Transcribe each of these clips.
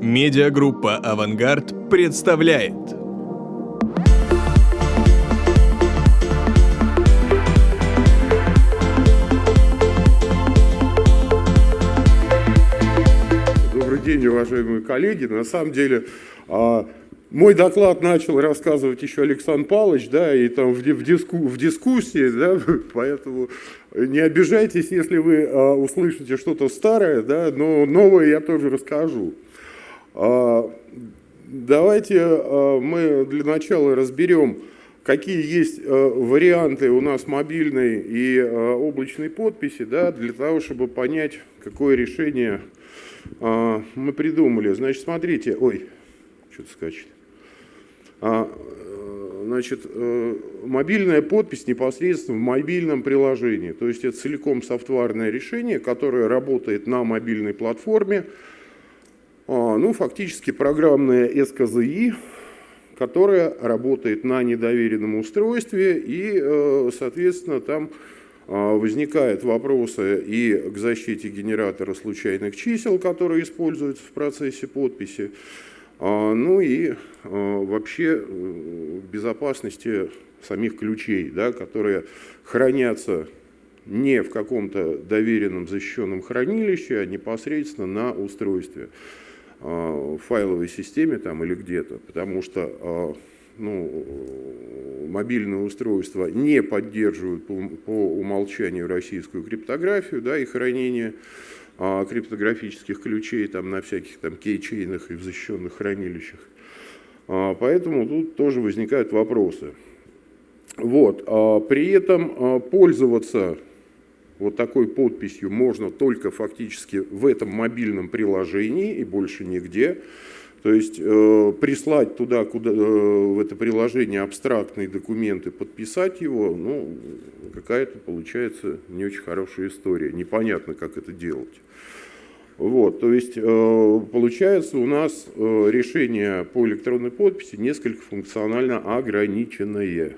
Медиагруппа «Авангард» представляет. Добрый день, уважаемые коллеги. На самом деле, а, мой доклад начал рассказывать еще Александр Павлович, да, и там в, диску, в дискуссии, да, поэтому не обижайтесь, если вы а, услышите что-то старое, да, но новое я тоже расскажу. А, давайте а, мы для начала разберем, какие есть а, варианты у нас мобильной и облачной подписи, да, для того, чтобы понять, какое решение мы придумали. Значит, смотрите, ой, что-то скачет. Значит, э, мобильная подпись непосредственно в мобильном приложении. То есть это целиком софтварное решение, которое работает на мобильной платформе. А, ну, фактически программная СКЗИ, которая работает на недоверенном устройстве и, э, соответственно, там а, возникают вопросы и к защите генератора случайных чисел, которые используются в процессе подписи, а, ну и вообще э, безопасности самих ключей, да, которые хранятся не в каком-то доверенном защищенном хранилище, а непосредственно на устройстве, в файловой системе там или где-то, потому что ну, мобильные устройства не поддерживают по, по умолчанию российскую криптографию да, и хранение а, криптографических ключей там, на всяких там кейчейнах и в защищенных хранилищах. А, поэтому тут тоже возникают вопросы. Вот. А, при этом а, пользоваться вот такой подписью можно только фактически в этом мобильном приложении и больше нигде. То есть э, прислать туда, куда, э, в это приложение абстрактные документы, подписать его, ну, какая-то получается не очень хорошая история. Непонятно, как это делать. Вот, то есть э, получается у нас э, решение по электронной подписи несколько функционально ограниченное.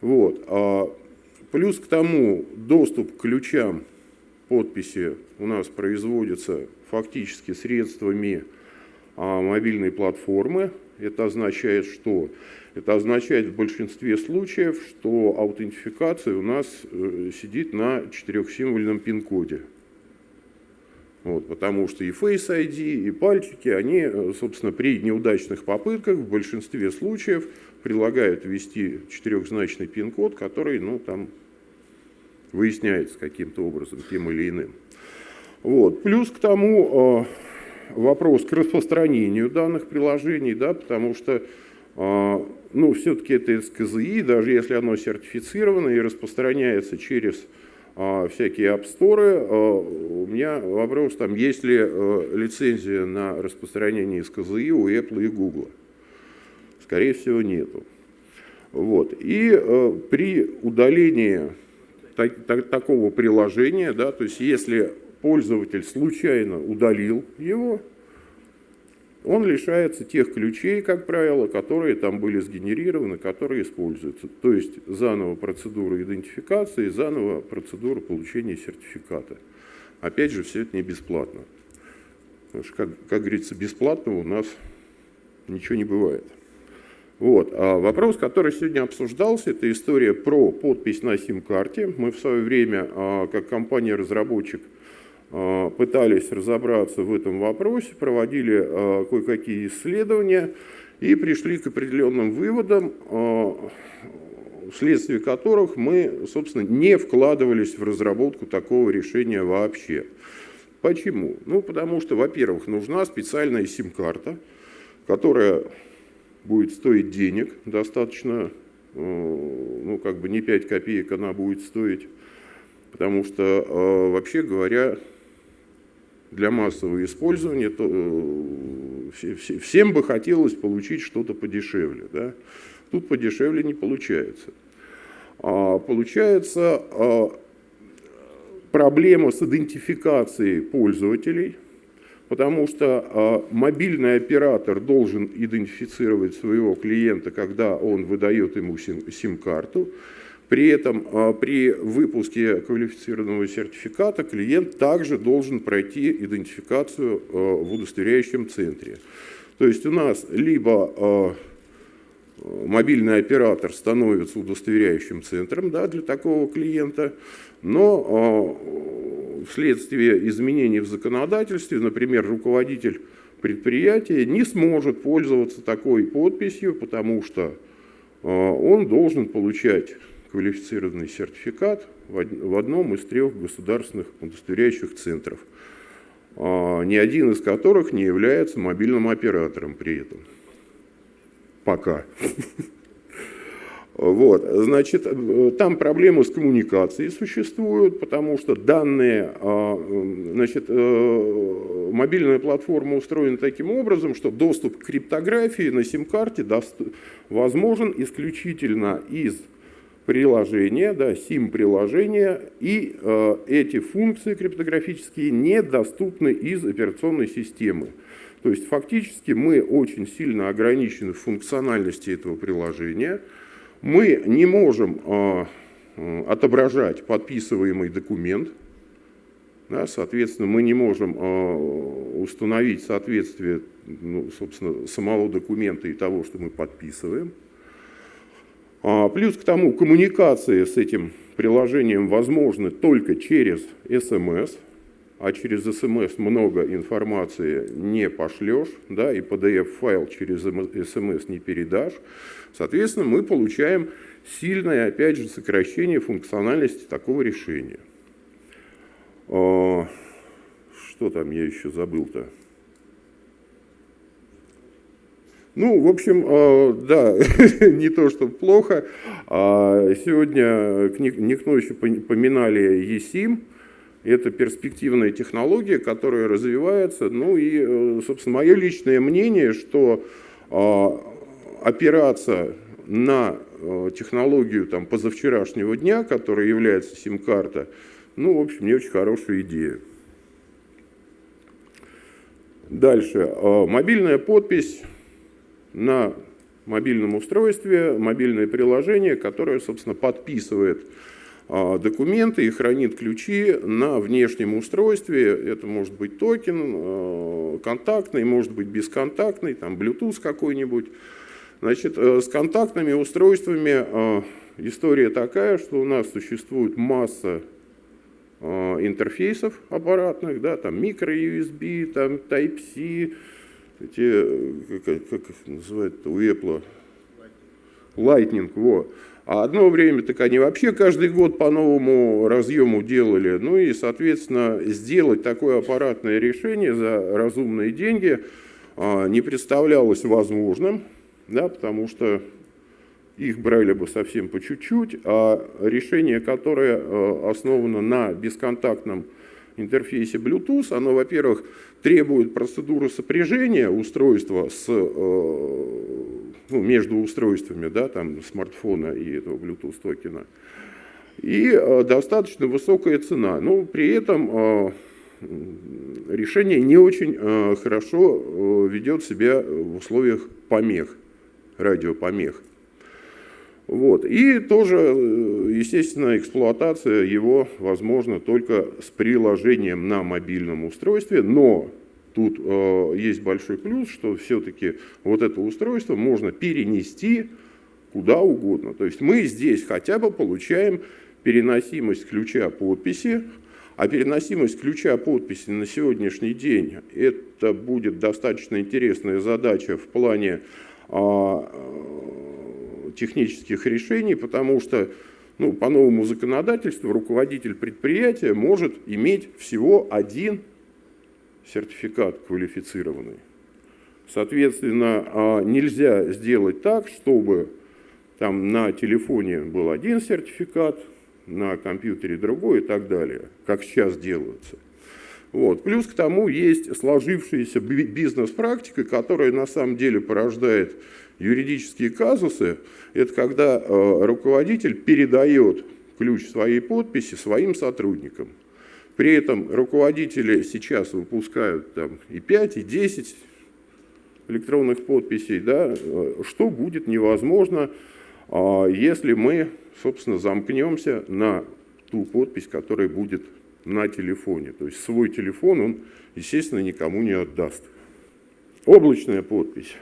Вот. Плюс к тому доступ к ключам подписи у нас производится фактически средствами а, мобильной платформы. Это означает что? Это означает в большинстве случаев, что аутентификация у нас э, сидит на четырехсимвольном пин-коде. Вот, потому что и Face ID, и пальчики, они, э, собственно, при неудачных попытках в большинстве случаев предлагают ввести четырехзначный пин-код, который, ну, там, выясняется каким-то образом, тем или иным. Вот. Плюс к тому, э, вопрос к распространению данных приложений, да, потому что а, ну, все-таки это СКЗИ, даже если оно сертифицировано и распространяется через а, всякие App Store, у меня вопрос, там, есть ли лицензия на распространение СКЗИ у Apple и Google. Скорее всего, нету. Вот. И при удалении так, так, такого приложения, да, то есть если пользователь случайно удалил его, он лишается тех ключей, как правило, которые там были сгенерированы, которые используются. То есть заново процедура идентификации, заново процедура получения сертификата. Опять же, все это не бесплатно. Потому что, как, как говорится, бесплатного у нас ничего не бывает. Вот. А вопрос, который сегодня обсуждался, это история про подпись на сим-карте. Мы в свое время, а, как компания-разработчик, а, пытались разобраться в этом вопросе, проводили а, кое-какие исследования и пришли к определенным выводам, вследствие которых мы, собственно, не вкладывались в разработку такого решения вообще. Почему? Ну, потому что, во-первых, нужна специальная сим-карта, которая будет стоить денег, достаточно, ну, как бы не 5 копеек она будет стоить, потому что, вообще говоря, для массового использования, то э, всем бы хотелось получить что-то подешевле. Да? Тут подешевле не получается. А, получается а, проблема с идентификацией пользователей, потому что а, мобильный оператор должен идентифицировать своего клиента, когда он выдает ему сим-карту. При этом а, при выпуске квалифицированного сертификата клиент также должен пройти идентификацию а, в удостоверяющем центре. То есть у нас либо мобильный оператор становится удостоверяющим центром да, для такого клиента, но вследствие изменений в законодательстве, например, руководитель предприятия не сможет пользоваться такой подписью, потому что он должен получать квалифицированный сертификат в одном из трех государственных удостоверяющих центров, а, ни один из которых не является мобильным оператором при этом. Пока. Вот, значит, там проблемы с коммуникацией существуют, потому что данные, а, значит, э, мобильная платформа устроена таким образом, что доступ к криптографии на сим-карте возможен исключительно из приложения, да, SIM-приложения, и э, эти функции криптографические недоступны из операционной системы. То есть фактически мы очень сильно ограничены в функциональности этого приложения. Мы не можем э, э, отображать подписываемый документ, да, соответственно, мы не можем э, установить соответствие ну, собственно, самого документа и того, что мы подписываем. А, плюс к тому, коммуникации с этим приложением возможны только через SMS, а через SMS много информации не пошлешь, да, и PDF-файл через SMS не передашь. Соответственно, мы получаем сильное, опять же, сокращение функциональности такого решения. А, что там я еще забыл-то? Ну, в общем, э, да, не то, что плохо. А сегодня никто еще поминали ЕСИМ. Это перспективная технология, которая развивается. Ну и, э, собственно, мое личное мнение, что а, опираться на э, технологию там, позавчерашнего дня, которая является сим-карта, ну, в общем, не очень хорошая идея. Дальше. Мобильная подпись на мобильном устройстве мобильное приложение, которое, собственно, подписывает а, документы и хранит ключи на внешнем устройстве. Это может быть токен а, контактный, может быть бесконтактный, там Bluetooth какой-нибудь. Значит, э, с контактными устройствами а, история такая, что у нас существует масса интерфейсов аппаратных, да, там micro-USB, там Type-C, эти, как, как их называют у Apple? Lightning, во. А одно время так они вообще каждый год по новому разъему делали. Ну и, соответственно, сделать такое аппаратное решение за разумные деньги а, не представлялось возможным, да, потому что их брали бы совсем по чуть-чуть, а решение, которое а, основано на бесконтактном интерфейсе Bluetooth, оно, во-первых, требует процедуры сопряжения устройства с, э, ну, между устройствами, да, там, смартфона и этого Bluetooth токена. И э, достаточно высокая цена. Но при этом э, решение не очень хорошо ведет себя в условиях помех, радиопомех. Вот. И тоже, естественно, эксплуатация его возможна только с приложением на мобильном устройстве, но тут э, есть большой плюс, что все-таки вот это устройство можно перенести куда угодно. То есть мы здесь хотя бы получаем переносимость ключа подписи, а переносимость ключа подписи на сегодняшний день это будет достаточно интересная задача в плане а, технических решений, потому что ну, по новому законодательству руководитель предприятия может иметь всего один сертификат квалифицированный. Соответственно, а, нельзя сделать так, чтобы там на телефоне был один сертификат, на компьютере другой и так далее, как сейчас делаются. Вот. Плюс к тому есть сложившаяся бизнес-практика, которая на самом деле порождает юридические казусы. Это когда э, руководитель передает ключ своей подписи своим сотрудникам. При этом руководители сейчас выпускают там, и 5, и 10 электронных подписей, да, э, что будет невозможно а если мы, собственно, замкнемся на ту подпись, которая будет на телефоне. То есть свой телефон он, естественно, никому не отдаст. Облачная подпись.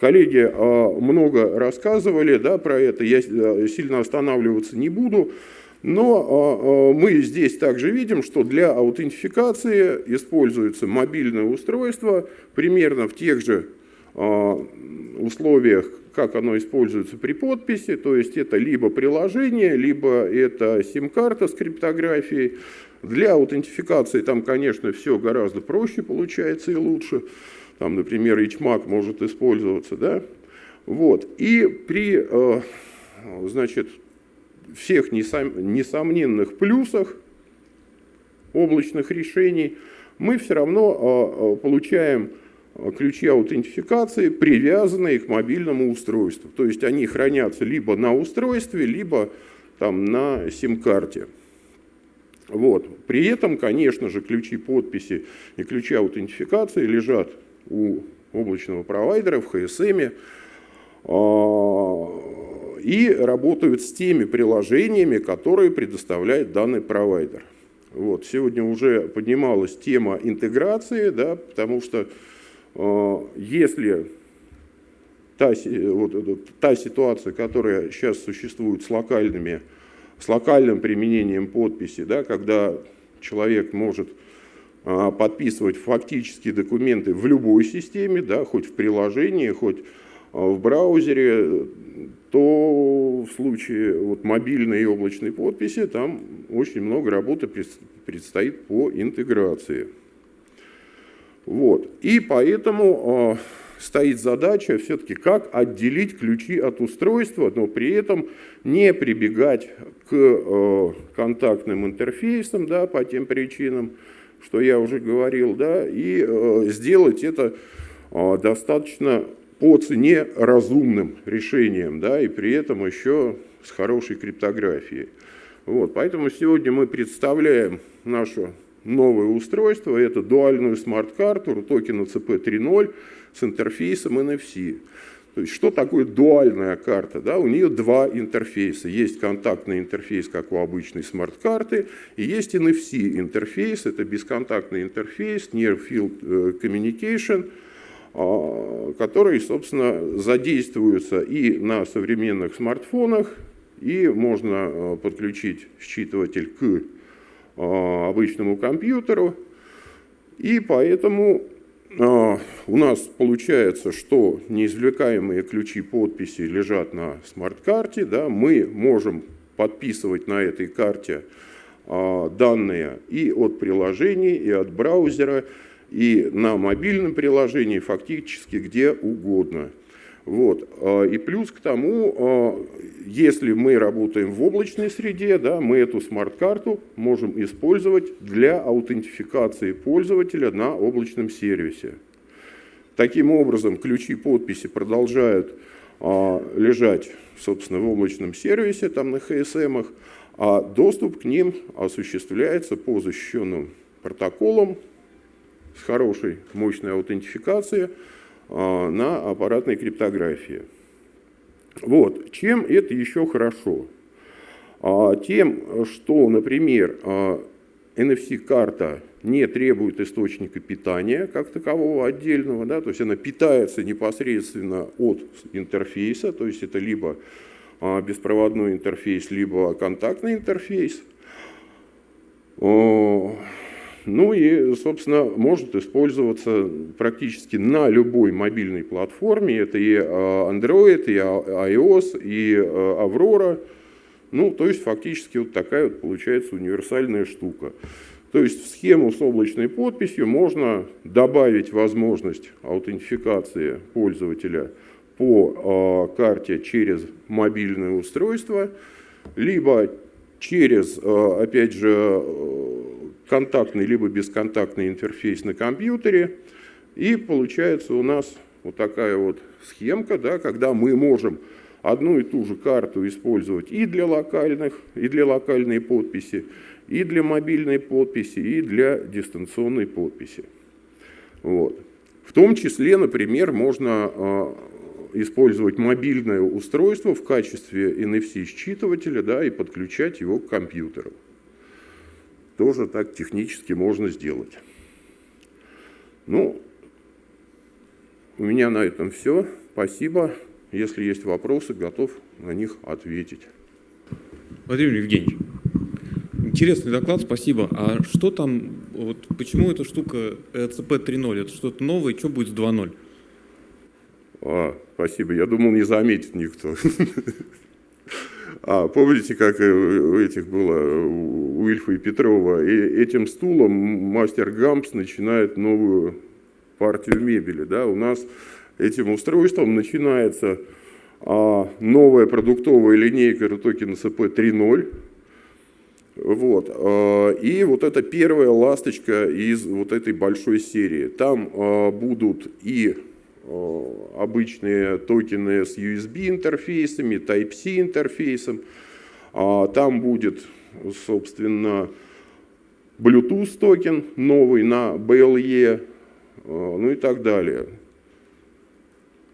Коллеги а, много рассказывали да, про это, я э, сильно останавливаться не буду. Но а, а, мы здесь также видим, что для аутентификации используется мобильное устройство примерно в тех же а, условиях, как оно используется при подписи, то есть это либо приложение, либо это сим-карта с криптографией. Для аутентификации там, конечно, все гораздо проще получается и лучше. Там, например, HMAC может использоваться, да. Вот. И при, значит, всех несомненных плюсах облачных решений, мы все равно а, а, получаем а, ключи аутентификации, привязанные к мобильному устройству. То есть они хранятся либо на устройстве, либо там, на сим-карте. Вот. При этом, конечно же, ключи подписи и ключи аутентификации лежат у облачного провайдера в HSM и работают с теми приложениями, которые предоставляет данный провайдер. Вот, сегодня уже поднималась тема интеграции, да, потому что э, если та, вот, та ситуация, которая сейчас существует с, локальными, с локальным применением подписи, да, когда человек может э, подписывать фактические документы в любой системе, да, хоть в приложении, хоть э, в браузере, то в случае вот мобильной и облачной подписи там очень много работы предстоит по интеграции. Вот. И поэтому э, стоит задача все-таки как отделить ключи от устройства, но при этом не прибегать к э, контактным интерфейсам да, по тем причинам, что я уже говорил, да, и э, сделать это э, достаточно по цене разумным решением, да, и при этом еще с хорошей криптографией. Вот, поэтому сегодня мы представляем наше новое устройство, это дуальную смарт-карту токена CP3.0 с интерфейсом NFC. То есть что такое дуальная карта? Да? У нее два интерфейса. Есть контактный интерфейс, как у обычной смарт-карты, и есть NFC интерфейс, это бесконтактный интерфейс, Near Field э, Communication – которые, собственно, задействуются и на современных смартфонах, и можно а, подключить считыватель к а, обычному компьютеру. И поэтому у нас получается, что неизвлекаемые ключи подписи лежат на смарт-карте. Да, мы можем подписывать на этой карте данные и от приложений, и от браузера, и на мобильном приложении, фактически где угодно. Вот. А, и плюс к тому, а, если мы работаем в облачной среде, да, мы эту смарт-карту можем использовать для аутентификации пользователя на облачном сервисе. Таким образом, ключи подписи продолжают а, лежать собственно, в облачном сервисе, там на HSM, а доступ к ним осуществляется по защищенным протоколам, с хорошей, мощной аутентификацией а, на аппаратной криптографии. Вот. Чем это еще хорошо? А, тем, что, например, NFC-карта а, не требует источника питания как такового отдельного, да, то есть она питается непосредственно от интерфейса, то есть это либо беспроводной интерфейс, либо контактный интерфейс. Ну и, собственно, может использоваться практически на любой мобильной платформе. Это и а, Android, и а, iOS, и а, Aurora. Ну, то есть фактически вот такая вот получается универсальная штука. То есть в схему с облачной подписью можно добавить возможность аутентификации пользователя по карте через мобильное устройство, либо через, опять же, контактный либо бесконтактный интерфейс на компьютере. И получается у нас вот такая вот схемка, да, когда мы можем одну и ту же карту использовать и для локальных, и для локальной подписи, и для мобильной подписи, и для дистанционной подписи. Вот. В том числе, например, можно а, использовать мобильное устройство в качестве NFC-считывателя да, и подключать его к компьютеру. Тоже так технически можно сделать. Ну, у меня на этом все. Спасибо. Если есть вопросы, готов на них ответить. Владимир Евгеньевич, интересный доклад, спасибо. А что там, вот почему эта штука ЭЦП 3.0? Это что-то новое, что будет с 2.0? А, спасибо, я думал, не заметит никто. А помните, как у этих было, у Ильфа и Петрова, и этим стулом мастер Гампс начинает новую партию мебели. Да? У нас этим устройством начинается а, новая продуктовая линейка Retoken SCP 3.0. Вот. А, и вот это первая ласточка из вот этой большой серии. Там а, будут и обычные токены с USB интерфейсами, Type-C интерфейсом. Там будет, собственно, Bluetooth токен новый на BLE, ну и так далее.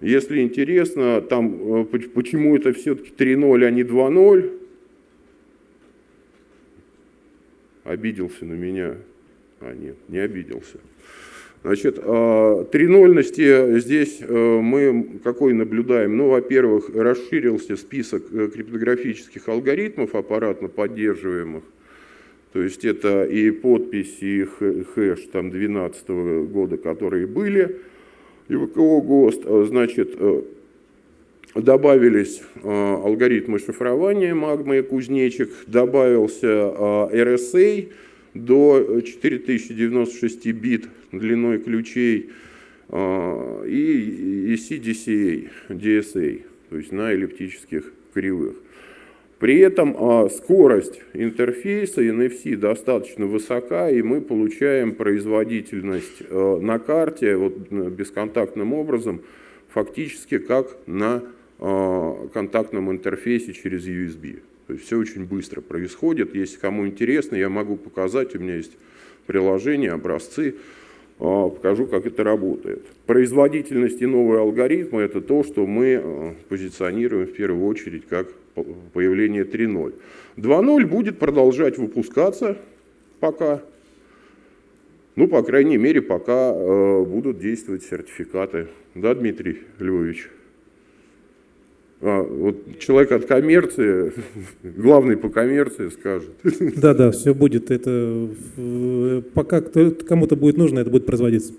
Если интересно, там, э, почему это все-таки 3.0, а не 2.0, обиделся на меня. А нет, не обиделся. Значит, 3.0ности а, здесь э, мы какой наблюдаем? Ну, во-первых, расширился список э, криптографических алгоритмов аппаратно поддерживаемых. То есть это и подпись, и хэш там 2012 года, которые были и ВКО ГОСТ, э, значит, добавились алгоритмы шифрования магмы и кузнечик, добавился RSA до 4096 бит длиной ключей и CDCA, DSA, то есть на эллиптических кривых. При этом а, скорость интерфейса NFC достаточно высока, и мы получаем производительность а, на карте вот, бесконтактным образом, фактически как на а, контактном интерфейсе через USB. То есть все очень быстро происходит. Если кому интересно, я могу показать, у меня есть приложение, образцы, покажу, как это работает. Производительность и новые алгоритмы – это то, что мы позиционируем в первую очередь как появление 3.0. 2.0 будет продолжать выпускаться пока, ну, по крайней мере, пока э, будут действовать сертификаты. Да, Дмитрий Львович? А, вот человек от коммерции, главный по коммерции скажет. Да, да, все будет. Это э, пока кому-то будет нужно, это будет производиться.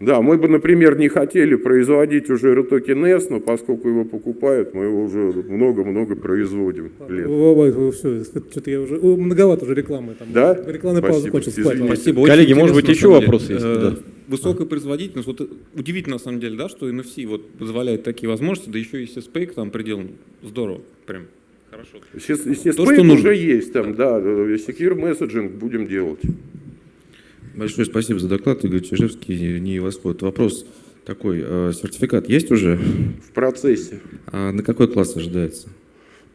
Да, мы бы, например, не хотели производить уже рутокен S, но поскольку его покупают, мы его уже много-много производим лет. Все, что-то я уже, многовато уже рекламы. Там, да? Рекламная пауза закончилась. Спасибо. Коллеги, может быть, еще вопросы есть? Э, да. Высокая производительность, вот удивительно на самом деле, да, что NFC вот позволяет такие возможности, да еще и SSPake там пределом здорово, прям хорошо. SSPake уже есть там, да, Secure Messaging будем делать. Большое спасибо за доклад, Игорь Чижевский, не восход. Вопрос такой, э, сертификат есть уже? В процессе. А на какой класс ожидается?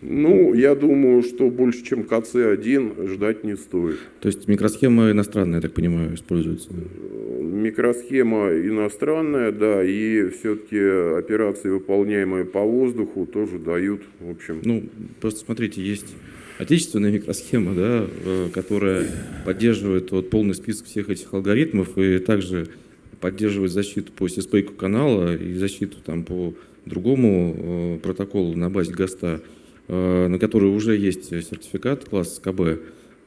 Ну, я думаю, что больше, чем КЦ-1 ждать не стоит. То есть микросхема иностранная, я так понимаю, используется? Микросхема иностранная, да, и все-таки операции, выполняемые по воздуху, тоже дают, в общем... Ну, просто смотрите, есть отечественная микросхема, да, э, которая поддерживает вот полный список всех этих алгоритмов и также поддерживает защиту по CSPACE канала и защиту там по другому э, протоколу на базе ГОСТа, э, на который уже есть сертификат класс КБ,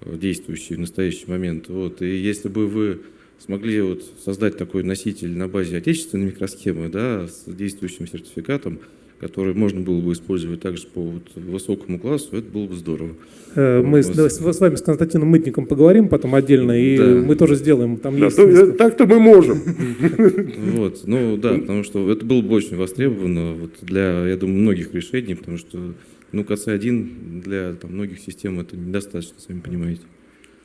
действующий в настоящий момент. Вот. И если бы вы смогли вот создать такой носитель на базе отечественной микросхемы да, с действующим сертификатом, который можно было бы использовать также по вот высокому классу, это было бы здорово. Э, мы с, с, с вами с Константином Мытником поговорим потом отдельно, и да. мы тоже сделаем. Там да, есть так-то мы можем. Вот, ну да, потому что это было бы очень востребовано вот для, я думаю, многих решений, потому что ну, КЦ-1 для там, многих систем это недостаточно, сами понимаете.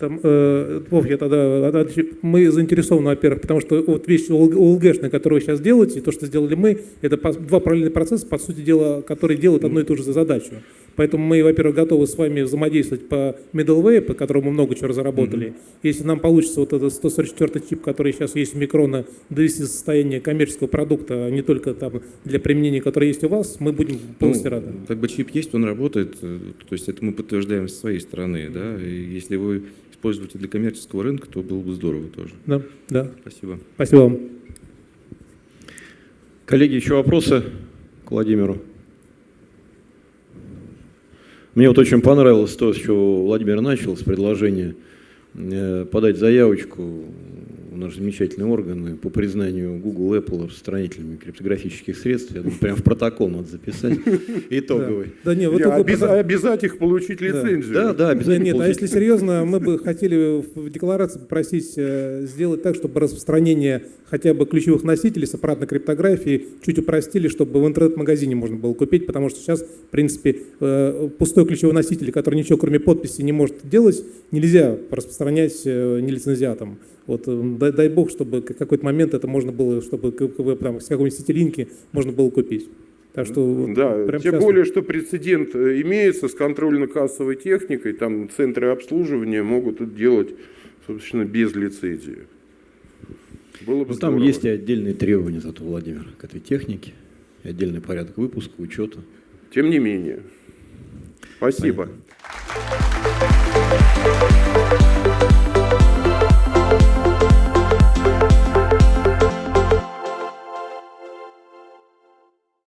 Там, э, Вов, я тогда, мы заинтересованы, во-первых, потому что вот вещь ОЛГшная, которую вы сейчас делаете, то, что сделали мы, это два параллельных процесса, по сути дела, которые делают одну и ту же задачу. Поэтому мы, во-первых, готовы с вами взаимодействовать по middleware, по которому мы много чего разработали. Mm-hmm. Если нам получится вот этот 144 чип, который сейчас есть у Микрона, довести до состояния коммерческого продукта, а не только там для применения, которое есть у вас, мы будем полностью ну, рады. Как бы чип есть, он работает, э, то есть это мы подтверждаем с своей стороны, да, и если вы используете для коммерческого рынка, то было бы здорово тоже. Да, да. Спасибо. Спасибо вам. Коллеги, еще вопросы к Владимиру? Мне вот очень понравилось то, с чего Владимир начал, с предложения э, подать заявочку в наши замечательные органы по признанию Google, Apple распространителями криптографических средств. Я думаю, прям в протокол надо записать итоговый. Да, нет, вот обязать их получить лицензию. Да, да, обязательно. Нет, а если серьезно, мы бы хотели в декларации попросить э, сделать так, чтобы распространение хотя бы ключевых носителей с аппаратной криптографией чуть упростили, чтобы в интернет-магазине можно было купить, потому что сейчас, в принципе, э, пустой ключевой носитель, который ничего кроме подписи не может делать, нельзя распространять э, нелицензиатом. Вот, э, дай, дай бог, чтобы в какой-то момент это можно было, чтобы там, с какой-нибудь сетилинки можно было купить. Так что, да, прям тем сейчас... более, что прецедент имеется с контрольно-кассовой техникой, там центры обслуживания могут это делать, собственно, без лицензии. Было бы ну, там есть и отдельные требования зато, Владимир, к этой технике, и отдельный порядок выпуска, учета. Тем не менее. Спасибо. Понятно.